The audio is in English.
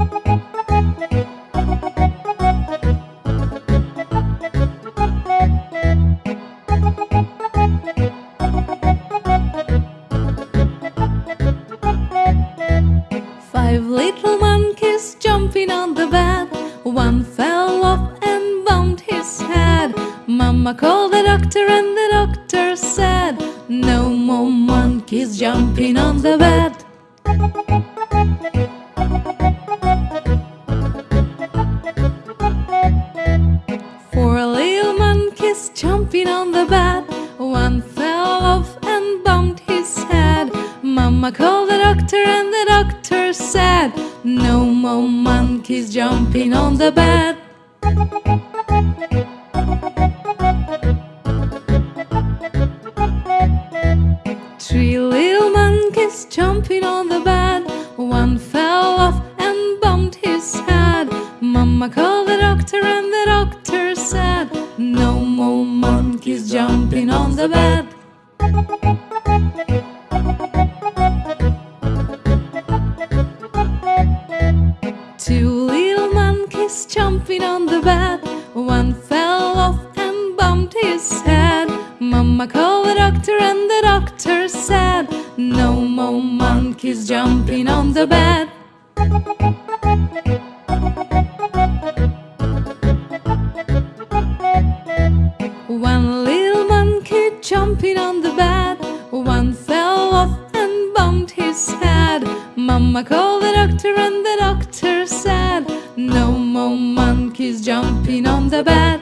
Five little monkeys jumping on the bed. One fell off and bumped his head. Mama called the doctor, and the doctor said, No more monkeys jumping on the bed. Four little monkeys jumping on the bed. One fell off and bumped his head. Mama called the doctor, and the doctor said, No more monkeys jumping on the bed. Three little monkeys jumping on the bed. One fell off and bumped his head. Mama called the doctor, and the doctor No more monkeys jumping on the bed. Two little monkeys jumping on the bed. One fell off and bumped his head. Mama called the doctor, and the doctor said, No more monkeys jumping on the bed. Jumping on the bed. One fell off and bumped his head. Mama called the doctor, and the doctor said, No more monkeys jumping on the bed.